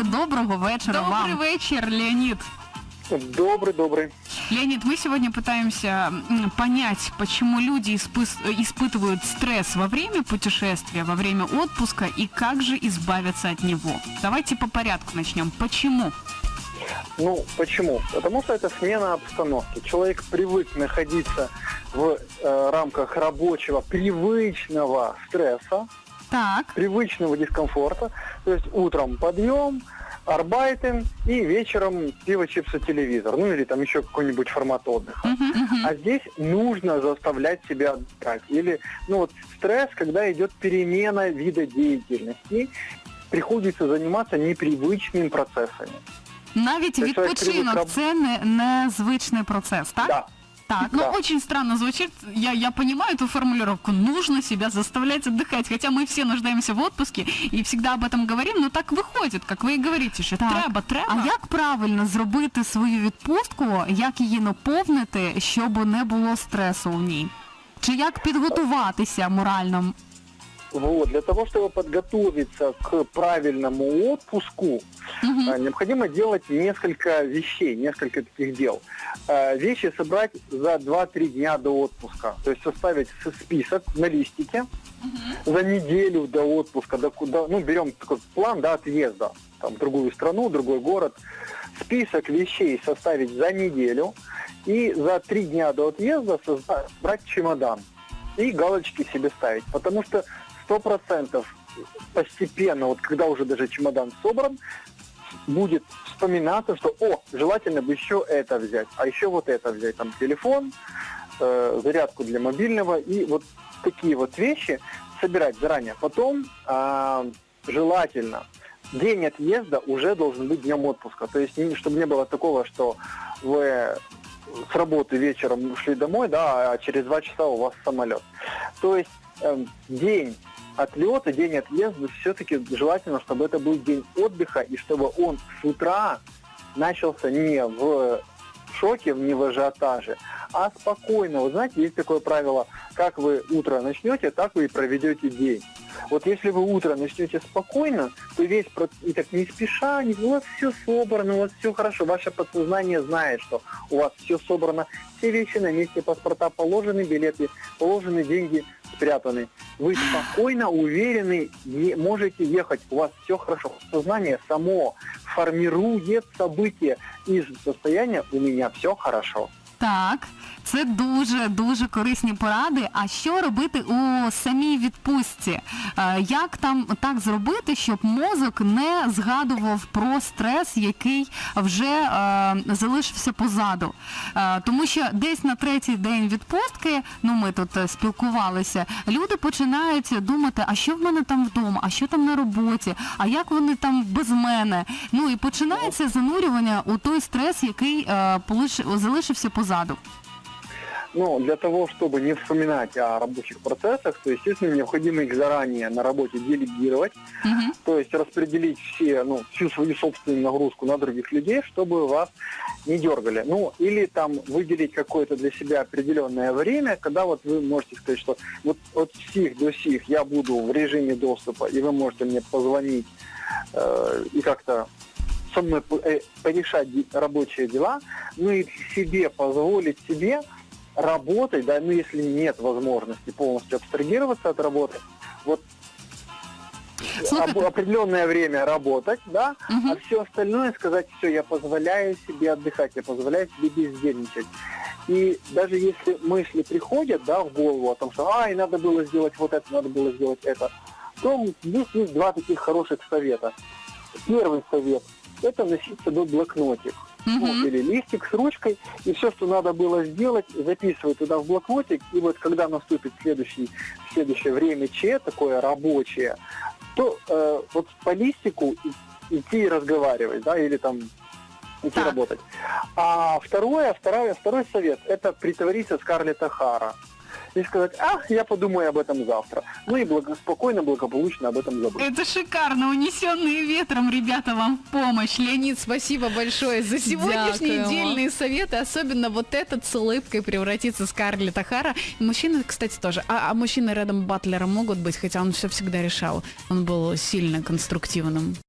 Дякую, доброго вечера Добрый вам. вечер, Леонид. Добрый, добрый. Леонид, мы сегодня пытаемся понять, почему люди испытывают стресс во время путешествия, во время отпуска и как же избавиться от него. Давайте по порядку начнем. Почему? Ну, почему? Потому что это смена обстановки. Человек привык находиться в э, рамках рабочего, привычного стресса, Так, привычного дискомфорта. То есть утром подъем, арбайтен и вечером пиво, чипсы, телевизор. Ну или там еще какой-нибудь формат отдыха. мгм, мгм. А здесь нужно заставлять себя отдыхать. Или, ну вот, стресс, когда идет перемена вида деятельности, приходится заниматься непривычными процессами. навіть щось відпочинок це не, незвичний процес, так? Да. Так, ну Да. очень странно звучит. Я, я понимаю эту формулировку. Нужно себя заставлять отдыхать. Хотя мы все нуждаемся в отпуске и всегда об этом говорим, но так выходит, как вы и говорите, що Так. треба, треба. А як правильно зробити свою відпустку, як її наповнити, щоб не було стресу в ній? Чи як підготуватися морально? Вот, для того, чтобы подготовиться к правильному отпуску, э, необходимо делать несколько вещей, несколько таких дел. Э, Вещи собрать за 2-3 дня до отпуска. То есть составить список на листике за неделю до отпуска, до куда, ну, берем такой план, да, отъезда, там, в другую страну, другой город. Список вещей составить за неделю и за 3 дня до отъезда создать, брать чемодан и галочки себе ставить. Потому что 100% постепенно, вот когда уже даже чемодан собран, будет вспоминаться, что, о, желательно бы еще это взять, а еще вот это взять, там телефон, э, зарядку для мобильного и вот такие вот вещи собирать заранее. Потом а, желательно день отъезда уже должен быть днем отпуска. То есть, чтобы не было такого, что вы с работы вечером ушли домой, да, а через два часа у вас самолет. То есть эм, день отлета, день отъезда, все-таки желательно, чтобы это был день отдыха, и чтобы он с утра начался не в шоке, не в ажиотаже, а спокойно. Вы знаете, есть такое правило, как вы утро начнете, так вы и проведете день. Вот если вы утро начнете спокойно, то весь и так не спеша, у вас все собрано, у вас все хорошо, ваше подсознание знает, что у вас все собрано, все вещи на месте, паспорта положены, билеты положены, деньги спрятаны. Вы спокойно, уверены, можете ехать, у вас все хорошо. Сознание само формирует события из состояния «у меня все хорошо». Так, це дуже дуже корисні поради. А що робити у самій відпустці? Е, Як там так зробити, щоб мозок не згадував про стрес, який вже е, залишився позаду? Е, тому що десь на третій день відпустки, ну ми тут е, спілкувалися, люди починають думати, а що в мене там вдома, а що там на роботі, а як вони там без мене. Ну і починається занурювання у той стрес, який е, полиш- залишився позаду. Ну, для того, чтобы не вспоминать о рабочих процессах, то, естественно, необходимо их заранее на работе делегировать, Мгм. то есть распределить все, ну, всю свою собственную нагрузку на других людей, чтобы вас не дергали. Ну, или там выделить какое-то для себя определенное время, когда вот вы можете сказать, что вот от сих до сих я буду в режиме доступа, и вы можете мне позвонить э, и как-то со мной э, порешать рабочие дела, ну и себе позволить себе работать, да, ну если нет возможности полностью абстрагироваться от работы, вот об- определенное время работать, да, Мгм. а все остальное сказать, все, я позволяю себе отдыхать, я позволяю себе бездельничать. И даже если мысли приходят, да, в голову о том, что, ай, надо было сделать вот это, надо было сделать это, то здесь есть два таких хороших совета. Первый совет – это носить с собой блокнотик. Ну, или листик с ручкой, и все, что надо было сделать, записывать туда в блокнотик, и вот когда наступит следующий, следующее время Ч, такое рабочее, то э, вот по листику идти и разговаривать, да, или там идти Так. работать. А второе, второе, второй совет – это притвориться Скарлетт Хара и сказать, а, я подумаю об этом завтра. Ну и благо, спокойно, благополучно об этом забыть. Это шикарно, унесенные ветром, ребята, вам в помощь. Леонид, спасибо большое за сегодняшние дельные советы. Особенно вот этот с улыбкой превратится Скарлетт Ахара. Мужчины, кстати, тоже. А, а мужчины рядом Батлера могут быть, хотя он все всегда решал. Он был сильно конструктивным.